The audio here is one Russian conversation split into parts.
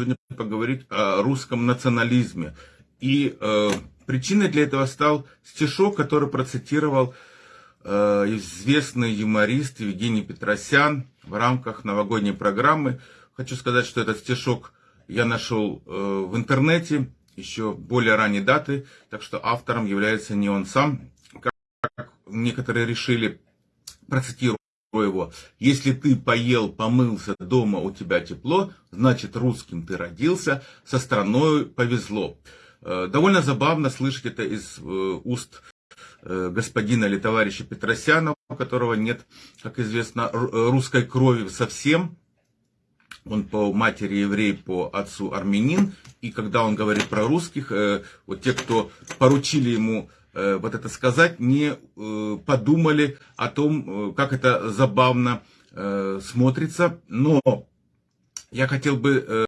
сегодня поговорить о русском национализме. И э, причиной для этого стал стишок, который процитировал э, известный юморист Евгений Петросян в рамках новогодней программы. Хочу сказать, что этот стишок я нашел э, в интернете еще более ранней даты, так что автором является не он сам, как некоторые решили, процитирую его. Если ты поел, помылся, дома у тебя тепло, значит русским ты родился, со страной повезло. Э, довольно забавно слышать это из э, уст э, господина или товарища Петросяна, у которого нет, как известно, русской крови совсем. Он по матери еврей, по отцу армянин. И когда он говорит про русских, вот те, кто поручили ему вот это сказать, не подумали о том, как это забавно смотрится. Но я хотел бы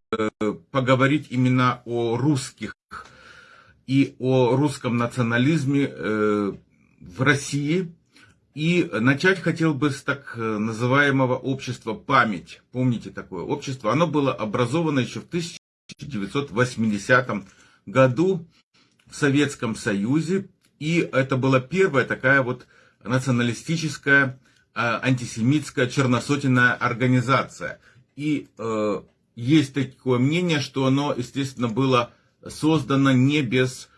поговорить именно о русских и о русском национализме э, в России. И начать хотел бы с так называемого общества «Память». Помните такое общество? Оно было образовано еще в 1980 году в Советском Союзе. И это была первая такая вот националистическая, э, антисемитская, черносотенная организация. И э, есть такое мнение, что оно, естественно, было создана не без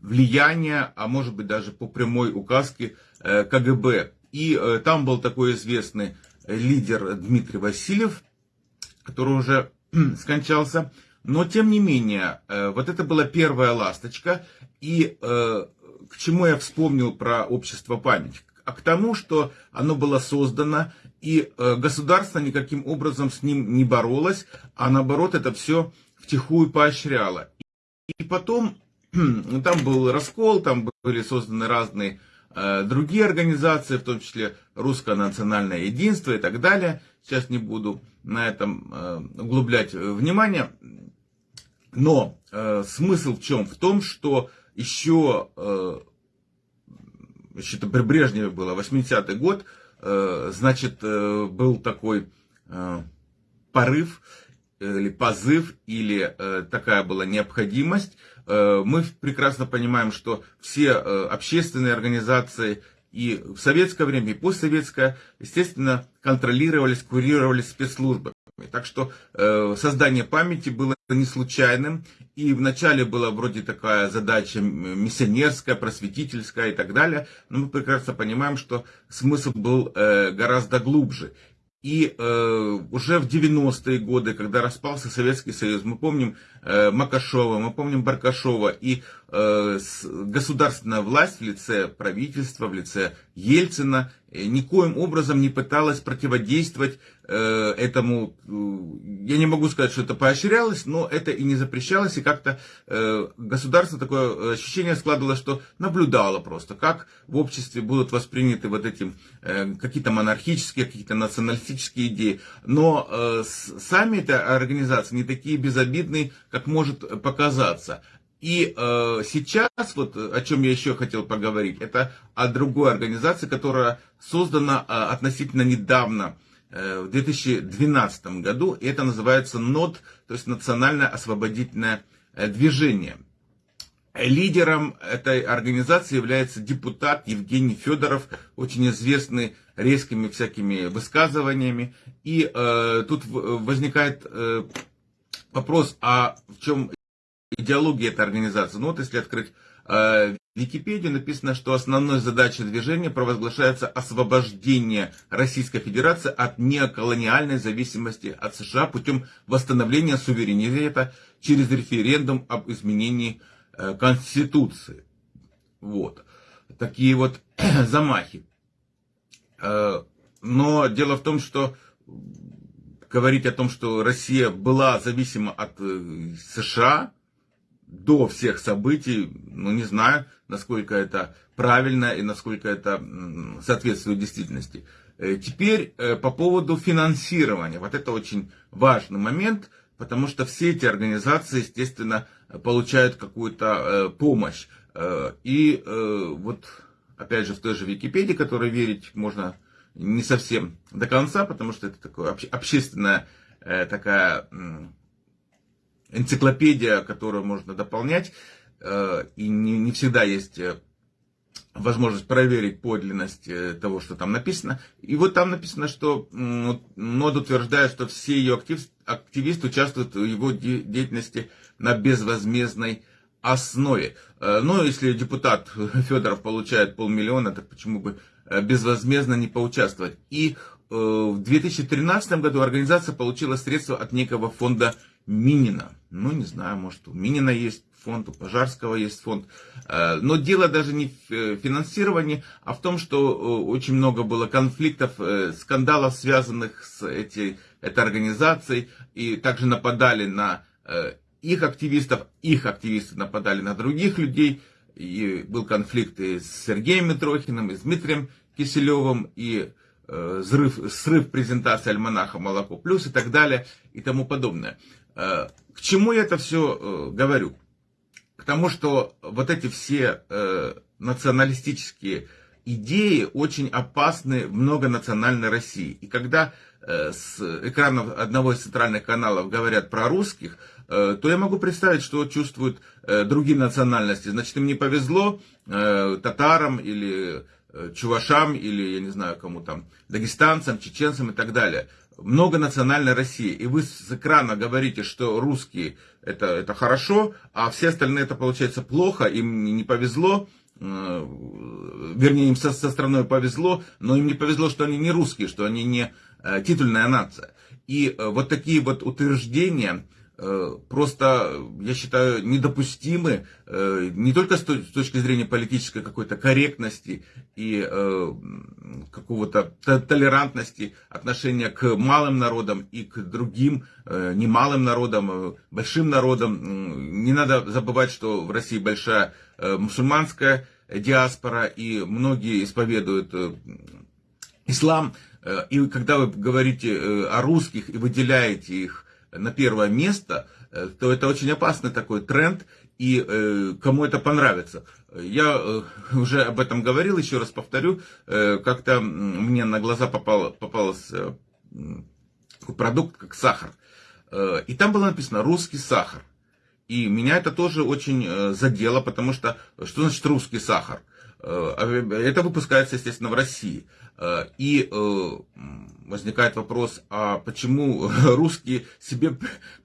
влияния, а может быть даже по прямой указке э, КГБ. И э, там был такой известный лидер Дмитрий Васильев, который уже скончался. Но тем не менее, э, вот это была первая ласточка. И к чему я вспомнил про общество память? А к тому, что оно было создано, и государство никаким образом с ним не боролось, а наоборот это все втихую поощряла. И потом там был раскол, там были созданы разные э, другие организации, в том числе Русское национальное единство и так далее. Сейчас не буду на этом э, углублять внимание. Но э, смысл в чем? В том, что еще, э, еще это при Брежневе было, 80-й год, э, значит, э, был такой порыв, или позыв, или такая была необходимость. Мы прекрасно понимаем, что все общественные организации и в советское время, и постсоветское, естественно, контролировались, курировались спецслужбами. Так что э, создание памяти было не случайным. И вначале была вроде такая задача миссионерская, просветительская и так далее. Но мы прекрасно понимаем, что смысл был э, гораздо глубже. И э, уже в 90-е годы, когда распался Советский Союз, мы помним э, Макашова, мы помним Баркашова, и э, государственная власть в лице правительства, в лице Ельцина э, никоим образом не пыталась противодействовать этому. Э, я не могу сказать, что это поощрялось, но это и не запрещалось, и как-то э, государство такое ощущение складывалось, что наблюдало просто, как в обществе будут восприняты вот эти э, какие-то монархические, какие-то националистические идеи. Но э, сами эти организации не такие безобидные, как может показаться. И э, сейчас, вот о чем я еще хотел поговорить, это о другой организации, которая создана э, относительно недавно, э, в 2012 году, это называется НОД, то есть Национальное освободительное э, движение. Лидером этой организации является депутат Евгений Федоров, очень известный резкими всякими высказываниями. И э, тут возникает э, вопрос, а в чем идеология этой организации. Ну вот если открыть э, Википедию, написано, что основной задачей движения провозглашается освобождение Российской Федерации от неоколониальной зависимости от США путем восстановления суверенитета через референдум об изменении э, Конституции. Вот. Такие вот замахи. Э, но дело в том, что говорить о том, что Россия была зависима от США, до всех событий, ну не знаю, насколько это правильно и насколько это соответствует действительности. Э, теперь э, по поводу финансирования. Вот это очень важный момент, потому что все эти организации, естественно, получают какую-то э, помощь. И вот, опять же, в той же Википедии, которой верить можно не совсем до конца, потому что это такое общественная такая энциклопедия, которую можно дополнять, и не, не всегда есть возможность проверить подлинность того, что там написано. И вот там написано, что НОД утверждает, что все ее актив, активисты участвуют в его деятельности на безвозмездной основе. Ну, если депутат Федоров получает полмиллиона, так почему бы безвозмездно не поучаствовать? И в 2013 году организация получила средства от некого фонда Минина. Ну, не знаю, может, у Минина есть фонд, у Пожарского есть фонд. Э, но дело даже не в э, финансировании, а в том, что э, очень много было конфликтов, скандалов, связанных с эти, этой организацией. И также нападали на их активистов, их активисты нападали на других людей. И был конфликт и с Сергеем Митрохиным, и с Дмитрием Киселевым, и взрыв, срыв презентации альманаха «Молоко плюс» и так далее и тому подобное. К чему я это все говорю? Потому что вот эти все э, националистические идеи очень опасны в многонациональной России. И когда э, с экранов одного из центральных каналов говорят про русских, э, то я могу представить, что чувствуют э, другие национальности. Значит, им не повезло э, татарам или э, чувашам, или, я не знаю, кому там, дагестанцам, чеченцам и так далее многонациональной России, и вы с экрана говорите, что русские это, это хорошо, а все остальные это получается плохо, им не повезло, э, вернее, им со, со страной повезло, но им не повезло, что они не русские, что они не э, титульная нация. И э, вот такие вот утверждения, Э, просто, я считаю, недопустимы э, не только с точки зрения политической какой-то корректности и э, какого-то толерантности отношения к малым народам и к другим немалым народам, большим народам. Не надо забывать, что в России большая мусульманская диаспора, и многие исповедуют ислам. И когда вы говорите о русских и выделяете их на первое место, э, то это очень опасный такой тренд, и э, кому это понравится. Я э, уже об этом говорил, еще раз повторю, э, как-то мне на глаза попал, попался э, продукт, как сахар. Э, и там было написано «русский сахар». И меня это тоже очень задело, потому что что значит русский сахар? Э, а, это выпускается, естественно, в России. Э, и э, возникает вопрос, а почему русские себе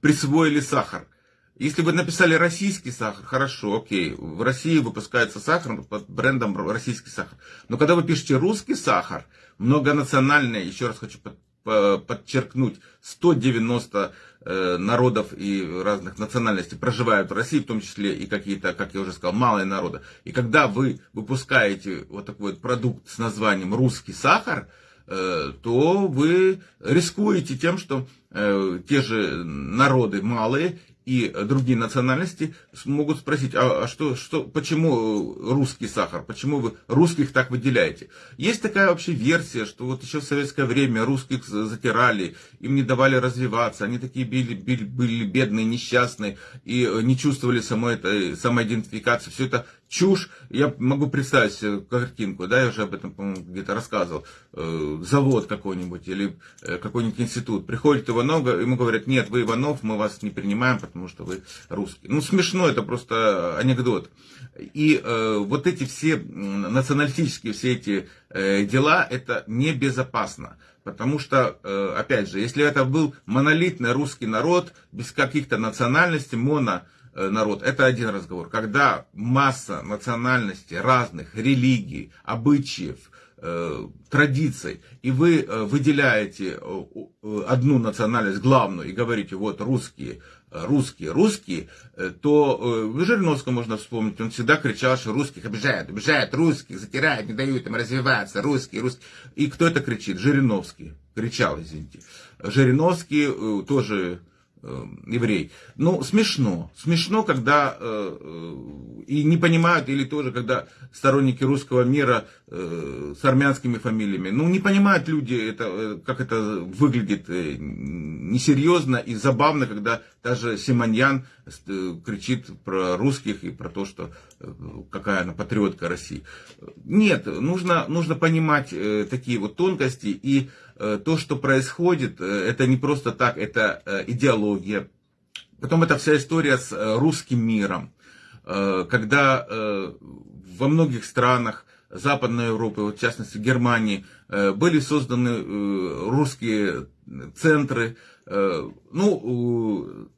присвоили сахар? Если вы написали российский сахар, хорошо, окей, в России выпускается сахар под брендом российский сахар. Но когда вы пишете русский сахар, многонациональный, еще раз хочу подчеркнуть, 190 э, народов и разных национальностей проживают в России, в том числе и какие-то, как я уже сказал, малые народы. И когда вы выпускаете вот такой вот продукт с названием «русский сахар», э, то вы рискуете тем, что э, те же народы малые и другие национальности могут спросить, а, а что, что, почему русский сахар, почему вы русских так выделяете? Есть такая вообще версия, что вот еще в советское время русских затирали, им не давали развиваться, они такие были, были, были бедные, несчастные и не чувствовали самой самоидентификации. Все это чушь. Я могу представить картинку, да, я уже об этом, по-моему, где-то рассказывал. Э, завод какой-нибудь или э, какой-нибудь институт. Приходит Иванов, ему говорят, нет, вы Иванов, мы вас не принимаем, потому что вы русский. Ну, смешно, это просто анекдот. И э, вот эти все националистические, все эти э, дела, это небезопасно. Потому что, э, опять же, если это был монолитный русский народ, без каких-то национальностей, моно народ, это один разговор. Когда масса национальностей, разных религий, обычаев, э, традиций, и вы э, выделяете одну национальность главную и говорите, вот русские, русские, русские, то Жириновского можно вспомнить, он всегда кричал, что русских обижают, обижают русских, затирают, не дают им развиваться, русские, русские. И кто это кричит? Жириновский кричал, извините. Жириновский тоже Э, еврей. Ну, смешно. Смешно, когда э, э, и не понимают, или тоже, когда сторонники русского мира э, с армянскими фамилиями, ну, не понимают люди, это, э, как это выглядит э, несерьезно и забавно, когда даже Симоньян э, кричит про русских и про то, что э, какая она патриотка России. Нет, нужно, нужно понимать э, такие вот тонкости и э, то, что происходит, э, это не просто так, это э, идеология, Потом это вся история с русским миром, когда во многих странах Западной Европы, в частности Германии, были созданы русские центры. Ну,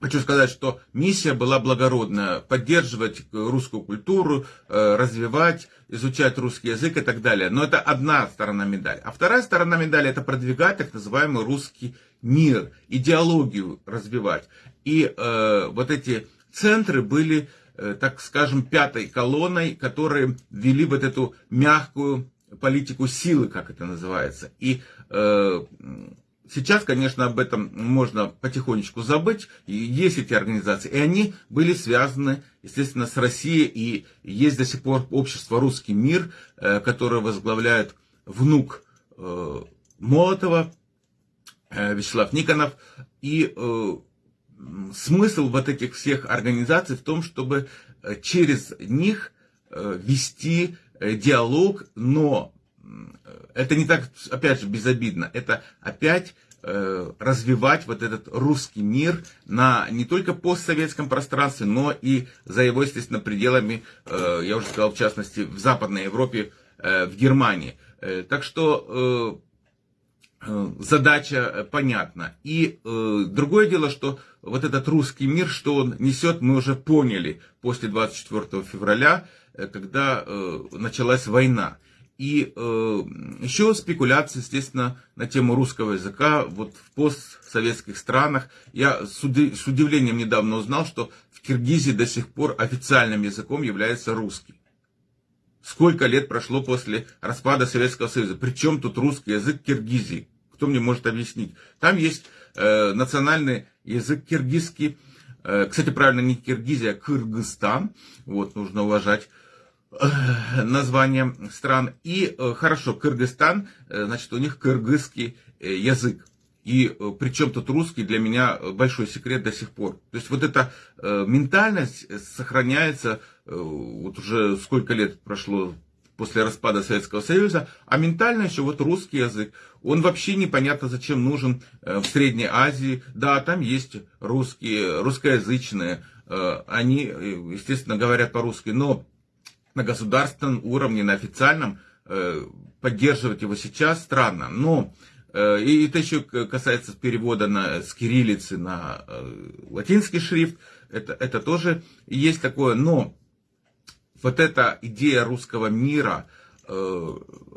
Хочу сказать, что миссия была благородная, поддерживать русскую культуру, э, развивать, изучать русский язык и так далее. Но это одна сторона медали. А вторая сторона медали это продвигать так называемый русский мир, идеологию развивать. И э, вот эти центры были, э, так скажем, пятой колонной, которые вели вот эту мягкую политику силы, как это называется. И э, Сейчас, конечно, об этом можно потихонечку забыть. И есть эти организации. И они были связаны, естественно, с Россией. И есть до сих пор общество «Русский мир», э, которое возглавляет внук э, Молотова, э, Вячеслав Никонов. И смысл вот этих всех организаций в том, чтобы через них вести диалог, но это не так, опять же, безобидно. Это опять э, развивать вот этот русский мир на не только постсоветском пространстве, но и за его, естественно, пределами, э, я уже сказал, в частности, в Западной Европе, э, в Германии. Э, так что э, э задача понятна. И э, другое дело, что вот этот русский мир, что он несет, мы уже поняли после 24 февраля, э, когда э, началась война. И э, еще спекуляции, естественно, на тему русского языка вот в постсоветских странах. Я с, уди- с удивлением недавно узнал, что в Киргизии до сих пор официальным языком является русский. Сколько лет прошло после распада Советского Союза? Причем тут русский язык Киргизии? Кто мне может объяснить? Там есть э, национальный язык киргизский. Э, кстати, правильно, не Киргизия, а Кыргызстан. Вот, нужно уважать Э, название стран. И э, хорошо, Кыргызстан, э, значит, у них кыргызский язык. И причем тут русский для меня большой секрет до сих пор. То есть вот эта ментальность сохраняется, вот уже сколько лет прошло после распада Советского Союза, а ментально еще вот русский язык, он вообще непонятно зачем нужен в Средней Азии. Да, там есть русские, русскоязычные, они, естественно, говорят по-русски, но на государственном уровне, на официальном, э, поддерживать его сейчас странно. Но э, и это еще касается перевода на, с кириллицы на э, латинский шрифт. Это, это тоже есть такое. Но вот эта идея русского мира,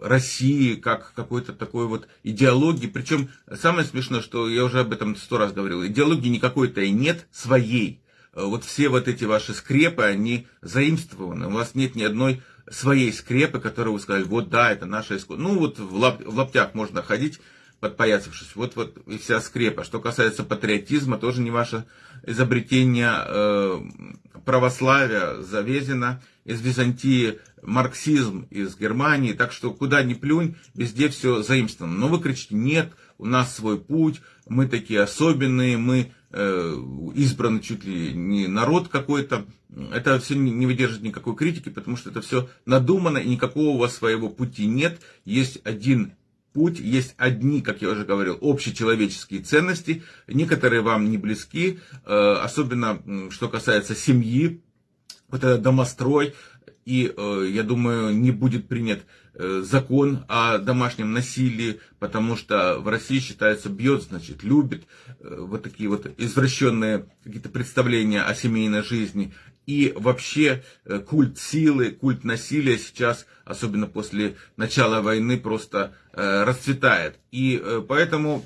России, как какой-то такой вот идеологии. Причем самое смешное, что я уже об этом сто раз говорил, идеологии никакой-то и нет своей. Э, вот все вот эти ваши скрепы, они заимствованы. У вас нет ни одной своей скрепы, которую вы сказали, вот да, это наша искусство. Ну вот в, лап, в лаптях можно ходить, подпоясавшись. Вот, вот и вся скрепа. Что касается патриотизма, тоже не ваше изобретение э, православия завезено из Византии, марксизм из Германии. Так что куда ни плюнь, везде все заимствовано. Но вы кричите, нет, у нас свой путь, мы такие особенные, мы избран чуть ли не народ какой-то, это все не выдержит никакой критики, потому что это все надумано, и никакого у вас своего пути нет. Есть один путь, есть одни, как я уже говорил, общечеловеческие ценности, некоторые вам не близки, э, особенно что касается семьи, вот этот домострой, и, э, я думаю, не будет принят э, закон о домашнем насилии, потому что в России считается бьет, значит, любит, э, вот такие вот извращенные какие-то представления о семейной жизни. И вообще культ силы, культ насилия сейчас, особенно после начала войны, просто расцветает. И поэтому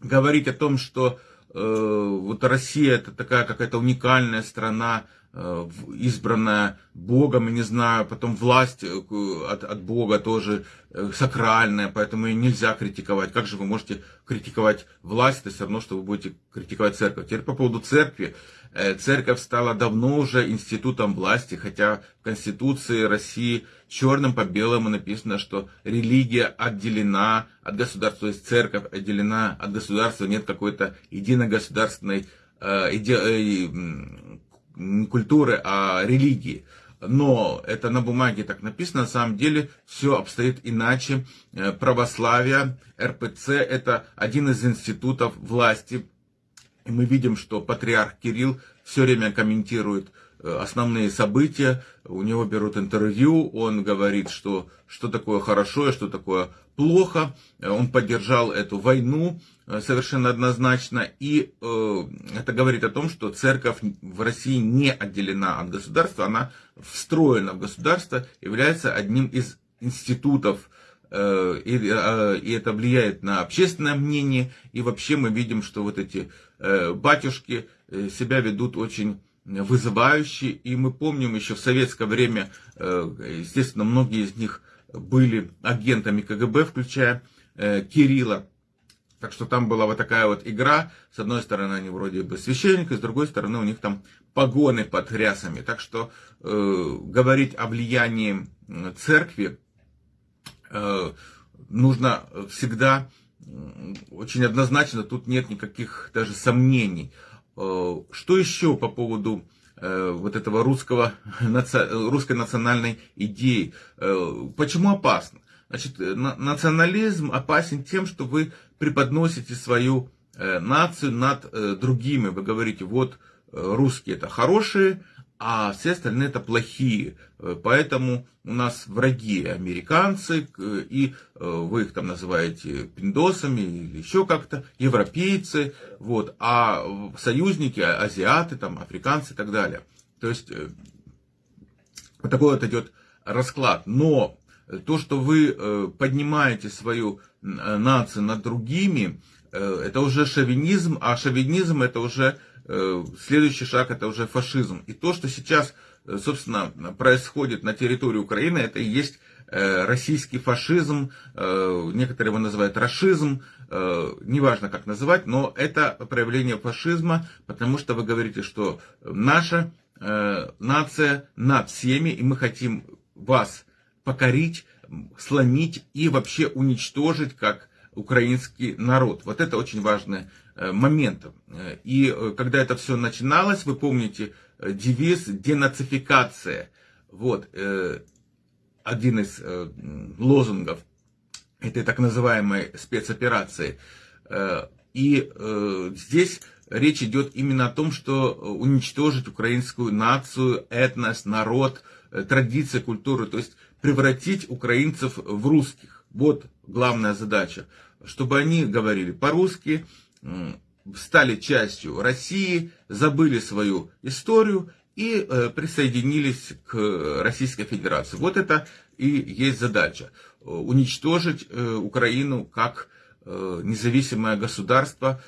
говорить о том, что вот Россия это такая какая-то уникальная страна, избранная Богом, не знаю, потом власть э, от, от Бога тоже э, сакральная, поэтому ее нельзя критиковать. Как же вы можете критиковать власть, это все равно, что вы будете критиковать церковь. Теперь по поводу церкви. Церковь стала давно уже институтом власти, хотя в Конституции России черным по белому написано, что религия отделена от государства, то есть церковь отделена от государства, нет какой-то единогосударственной иде не культуры, а религии. Но это на бумаге так написано, на самом деле все обстоит иначе. Э, православие, РПЦ – это один из институтов власти И мы видим, что патриарх Кирилл все время комментирует э, основные события, у него берут интервью, он говорит, что, что такое хорошо и что такое плохо. Он поддержал эту войну э, совершенно однозначно. И э, это говорит о том, что церковь в России не отделена от государства, она встроена в государство, является одним из институтов Э, и, э, и это влияет на общественное мнение, и вообще мы видим, что вот эти э, батюшки себя ведут очень вызывающе, и мы помним еще в советское время, естественно, многие из них были агентами КГБ, включая Кирилла, так что там была вот такая вот игра. С одной стороны, они вроде бы священники, с другой стороны, у них там погоны под рясами. Так что э, говорить о влиянии церкви Э, нужно всегда очень однозначно, тут нет никаких даже сомнений. Э, что еще по поводу э, вот этого русского, русской национальной идеи? Почему опасно? Значит, национализм опасен тем, что вы преподносите свою нацию над другими. Вы говорите, вот русские это хорошие, а все остальные это плохие. Э, поэтому у нас враги американцы, и э, вы их там называете пиндосами или еще как-то, европейцы, вот, а союзники, а, азиаты, там, африканцы и так далее. То есть э, вот такой вот идет расклад. Но то, что вы поднимаете свою нацию над другими, это уже шовинизм, а шовинизм это уже Э, следующий шаг это уже фашизм. И то, что сейчас, э, собственно, происходит на территории Украины, это и есть э, российский фашизм, некоторые его называют расизм, неважно как называть, но это проявление фашизма, потому что вы говорите, что наша нация над всеми, и мы хотим вас покорить, сломить и вообще уничтожить как украинский народ. Вот это очень важный э, момент. И э, когда это все начиналось, вы помните э, девиз денацификация. Вот один из лозунгов этой так называемой спецоперации. И здесь речь идет именно о том, что уничтожить украинскую нацию, этнос, народ, традиции, культуру, то есть превратить украинцев в русских. Вот главная задача, чтобы они говорили по-русски, стали частью России, забыли свою историю и э, присоединились к Российской Федерации. Вот это и есть задача. Уничтожить э, Украину как э, независимое государство.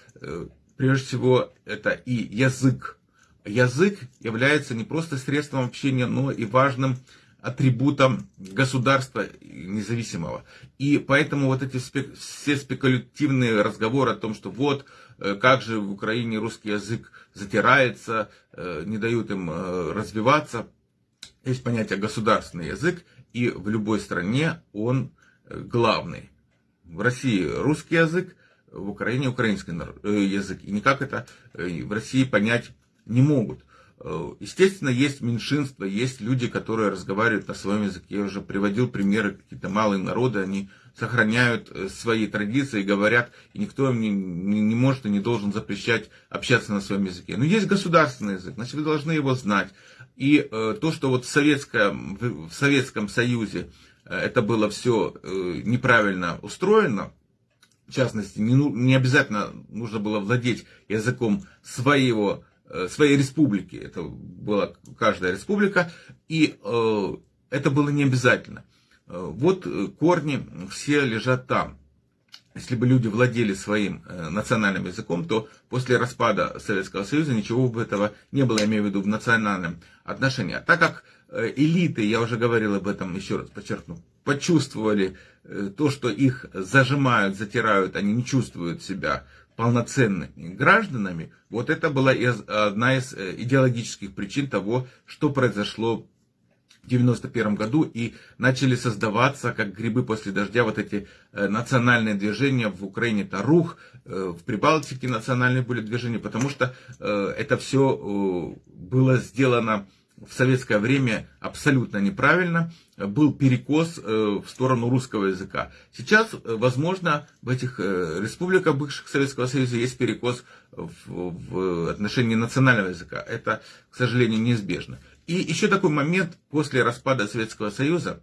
Прежде всего, это и язык. Язык является не просто средством общения, но и важным атрибутом государства независимого. И поэтому вот эти спек, все спекулятивные разговоры о том, что вот, э, как же в Украине русский язык затирается, э, не дают им э, развиваться. Есть понятие государственный язык, и в любой стране он главный. В России русский язык, в Украине украинский язык. И никак это в России понять не могут. Э, естественно, есть меньшинства, есть люди, которые разговаривают на своем языке. Я уже приводил примеры, какие-то малые народы, они сохраняют э, свои традиции, говорят, и никто им не, не, не может и не должен запрещать общаться на своем языке. Но есть государственный язык, значит, вы должны его знать. И э, то, что вот в, Советском, в Советском Союзе э, это было все э, неправильно устроено, в частности, не, ну, не обязательно нужно было владеть языком своего своей республики. Это была каждая республика, и э, это было не обязательно. Э, вот корни все лежат там. Если бы люди владели своим национальным языком, то после распада Советского Союза ничего бы этого не было, я имею в виду в национальном отношении. А так как элиты, я уже говорил об этом, еще раз подчеркну, почувствовали то, что их зажимают, затирают, они не чувствуют себя полноценными гражданами, вот это была одна из э, идеологических причин того, что произошло в 91 году и начали создаваться, как грибы после дождя, вот эти э, национальные движения. В Украине, это рух, э, в Прибалтике национальные были движения, потому что это все было сделано в советское время абсолютно неправильно, был перекос в сторону русского языка. Сейчас, возможно, в этих республиках бывших Советского Союза есть перекос в, в отношении национального языка. Это, к сожалению, неизбежно. И еще такой момент после распада Советского Союза,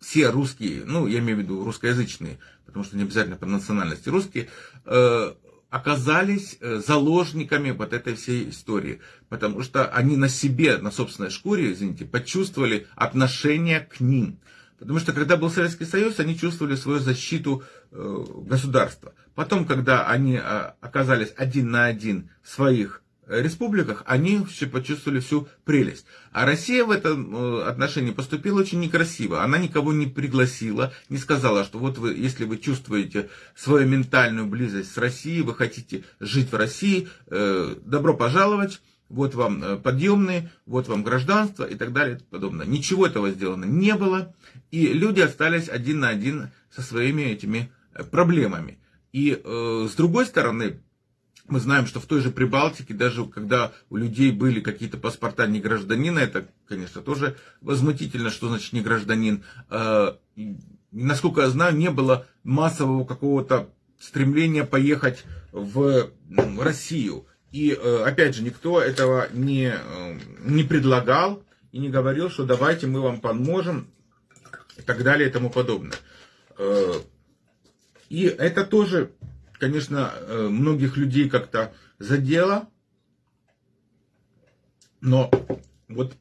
все русские, ну, я имею в виду русскоязычные, потому что не обязательно по национальности русские, э, оказались э, заложниками вот этой всей истории, потому что они на себе, на собственной шкуре, извините, почувствовали отношение к ним. Потому что когда был Советский Союз, они чувствовали свою защиту э, государства. Потом, когда они э, оказались один на один в своих республиках, они все почувствовали всю прелесть. А Россия в этом э, отношении поступила очень некрасиво. Она никого не пригласила, не сказала, что вот вы, если вы чувствуете свою ментальную близость с Россией, вы хотите жить в России, э, добро пожаловать, вот вам э, подъемные, вот вам гражданство и так далее и подобное. Ничего этого сделано не было, и люди остались один на один со своими этими проблемами. И э, с другой стороны, мы знаем, что в той же Прибалтике, даже когда у людей были какие-то паспорта не гражданина, это, конечно, тоже возмутительно, что значит не гражданин. А, насколько я знаю, не было массового какого-то стремления поехать в Россию. И, э, опять же, никто этого не, э, не предлагал и не говорил, что давайте мы вам поможем и так далее и тому подобное. Э, и это тоже конечно, э, многих людей как-то задело, но вот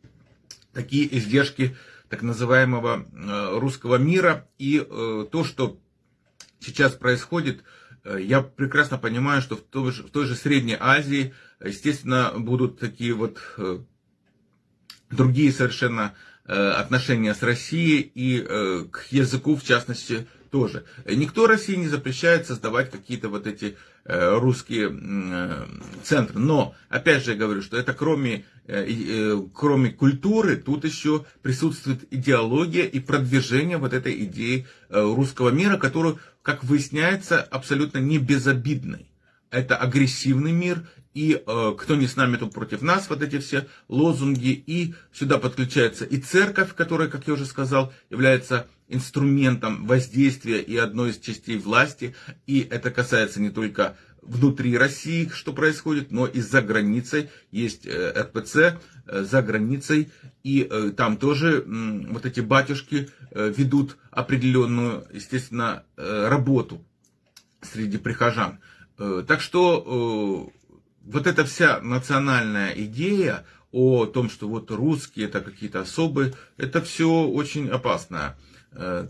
такие издержки так называемого э, русского мира и э, то, что сейчас происходит, я прекрасно понимаю, что в той же, в той же Средней Азии, естественно, будут такие вот другие совершенно отношения с Россией и к языку, в частности, тоже. Никто России не запрещает создавать какие-то вот эти э, русские э, центры. Но, опять же, я говорю, что это кроме, э, кроме культуры, тут еще присутствует идеология и продвижение вот этой идеи русского мира, которую, как выясняется, абсолютно не безобидной. Это агрессивный мир, и э, кто не с нами, то против нас, вот эти все лозунги, и сюда подключается и церковь, которая, как я уже сказал, является инструментом воздействия и одной из частей власти, и это касается не только внутри России, что происходит, но и за границей. Есть э, РПЦ э, за границей, и э, там тоже вот эти батюшки ведут определенную, естественно, работу среди прихожан. Так что вот эта вся национальная идея о том, что вот русские это какие-то особые, это все очень опасное. Э,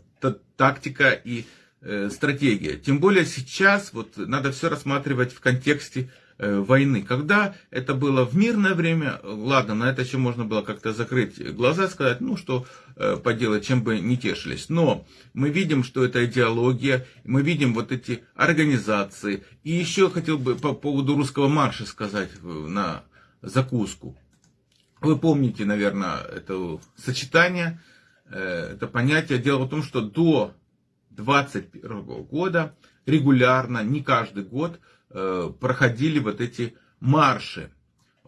тактика и э, стратегия. Тем более сейчас вот надо все рассматривать в контексте э, войны. Когда это было в мирное время, ладно, на это еще можно было как-то закрыть глаза, сказать, ну что поделать, чем бы не тешились. Но мы видим, что это идеология, мы видим вот эти организации. И еще хотел бы по поводу русского марша сказать на закуску. Вы помните, наверное, это сочетание это понятие. Дело в том, что до 2021 года регулярно, не каждый год, э, проходили вот эти марши,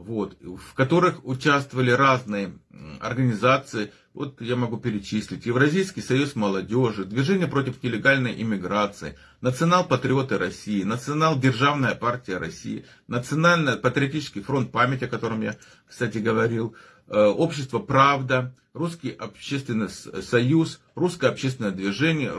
вот, в которых участвовали разные организации. Вот я могу перечислить. Евразийский союз молодежи, Движение против нелегальной иммиграции, Национал-патриоты России, Национал-державная партия России, Национально-патриотический фронт памяти, о котором я, кстати, говорил, Э, общество «Правда», Русский общественный союз, Русское общественное движение,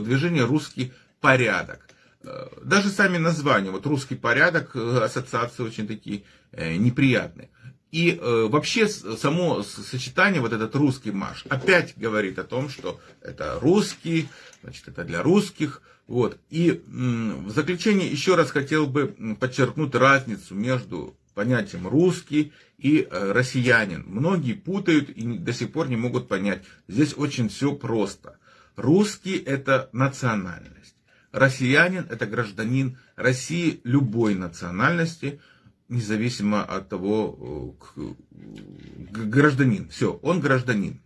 движение «Русский порядок». Э, даже сами названия, вот «Русский порядок», э, ассоциации очень такие неприятные. И э, вообще само сочетание, вот этот русский марш, опять говорит о том, что это русский, значит, это для русских. Вот. И в заключение еще раз хотел бы подчеркнуть разницу между понятием русский и э, россиянин. Многие путают и до сих пор не могут понять. Здесь очень все просто. Русский это национальность. Россиянин это гражданин России любой национальности, независимо от того, э, гражданин. Все, он гражданин.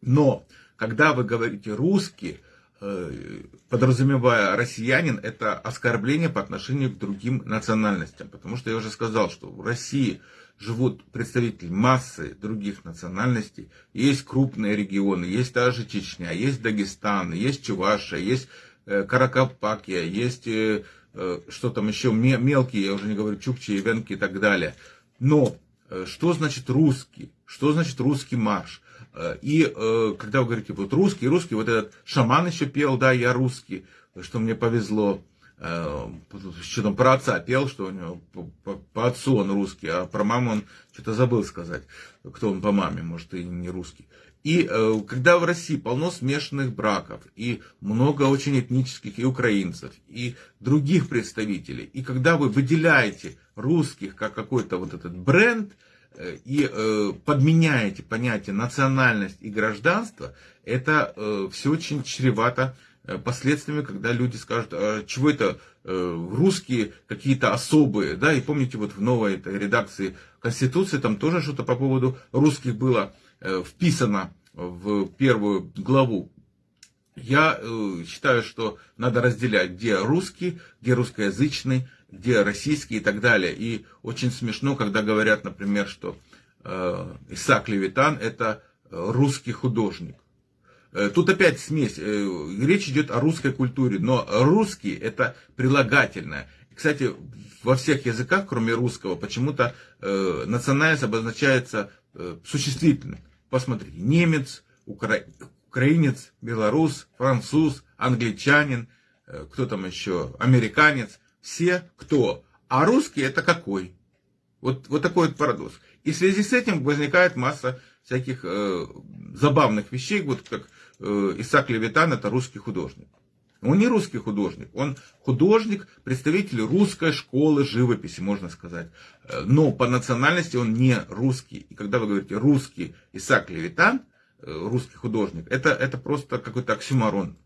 Но когда вы говорите русский, Э, подразумевая россиянин, это оскорбление по отношению к другим национальностям. Потому что я уже сказал, что в России живут представители массы других национальностей. Есть крупные регионы, есть даже Чечня, есть Дагестан, есть Чувашия, есть э, Каракапакия, есть э, э, что там еще мелкие, я уже не говорю, чукчи, венки и так далее. Но что значит русский? Что значит русский марш? И когда вы говорите, вот русский, русский, вот этот шаман еще пел, да, я русский, что мне повезло. Э, что там про отца пел, что у него по, по отцу он русский, а про маму он что-то забыл сказать, кто он по маме, может и не русский. И э, когда в России полно смешанных браков, и много очень этнических и украинцев, и других представителей, и когда вы выделяете русских как какой-то вот этот бренд, э, и э, подменяете понятие национальность и гражданство, это э, все очень чревато Э, последствиями, когда люди скажут, а чего это э, русские какие-то особые, да, и помните, вот в новой этой редакции Конституции там тоже что-то по поводу русских было вписано в первую главу. Я считаю, что надо разделять, где русский, где русскоязычный, где российский и так далее. И очень смешно, когда говорят, например, что Исаак Левитан это русский художник. Э, тут опять смесь. Э, речь идет о русской культуре, но русский это прилагательное. Кстати, во всех языках, кроме русского, почему-то э, национальность обозначается э, существительным. Посмотрите, немец, укра... украинец, белорус, француз, англичанин, э, кто там еще, американец, все кто. А русский это какой? Вот, вот такой вот парадокс. И в связи с этим возникает масса всяких э, забавных вещей, вот как Э, Исаак Левитан это русский художник. Он не русский художник, он художник, представитель русской школы живописи, можно сказать. Э, но по национальности он не русский. И когда вы говорите русский Исаак Левитан, э, русский художник, это, это просто какой-то оксюмарон.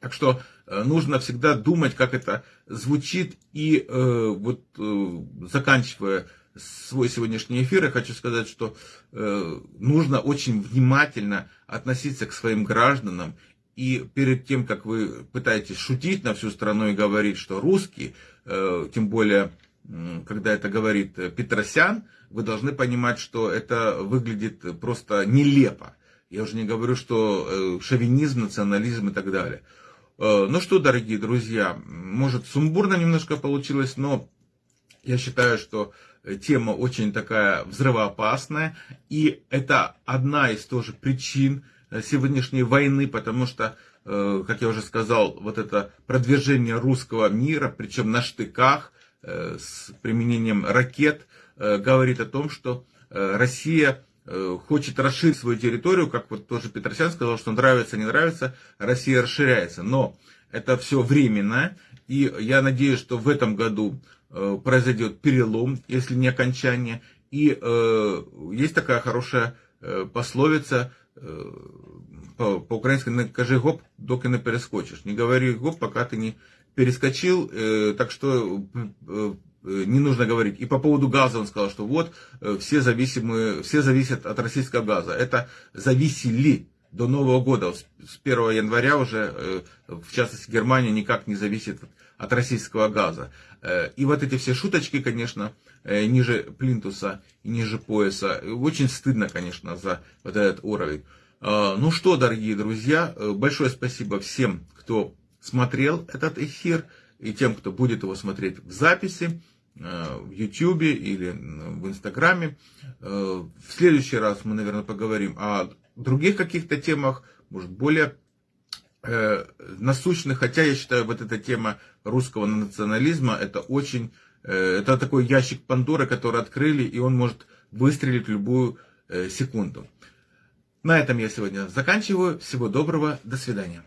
Так что нужно всегда думать, как это звучит. И э, вот э, заканчивая свой сегодняшний эфир, я хочу сказать, что э, нужно очень внимательно относиться к своим гражданам. И перед тем, как вы пытаетесь шутить на всю страну и говорить, что русский, э, тем более, э, когда это говорит Петросян, вы должны понимать, что это выглядит просто нелепо. Я уже не говорю, что э, шовинизм, национализм и так далее. Э, ну что, дорогие друзья, может сумбурно немножко получилось, но я считаю, что тема очень такая взрывоопасная, и это одна из тоже причин э, сегодняшней войны, потому что, э, как я уже сказал, вот это продвижение русского мира, причем на штыках, э, с применением ракет, говорит о том, что Россия хочет расширить свою территорию, как вот тоже Петросян сказал, что нравится, не нравится, Россия расширяется. Но это все временно, и я надеюсь, что в этом году Э, произойдет перелом, если не окончание. И э, есть такая хорошая э, пословица э, по, по-украински «накажи гоп, доки не перескочишь». Не говори гоп, пока ты не перескочил, э, так что э, не нужно говорить. И по поводу газа он сказал, что вот все, зависимые, все зависят от российского газа. Это зависели до Нового года. С 1 января уже, в частности, Германия никак не зависит от российского газа. Э, и вот эти все шуточки, конечно, э, ниже плинтуса и ниже пояса. Очень стыдно, конечно, за вот этот уровень. Ну что, дорогие друзья, большое спасибо всем, кто смотрел этот эфир, и тем, кто будет его смотреть в записи в YouTube или в Инстаграме. В следующий раз мы, наверное, поговорим о других каких-то темах, может, более э, насущных, хотя я считаю, вот эта тема русского национализма, это очень, э, это такой ящик Пандоры, который открыли, и он может выстрелить любую э, секунду. На этом я сегодня заканчиваю. Всего доброго, до свидания.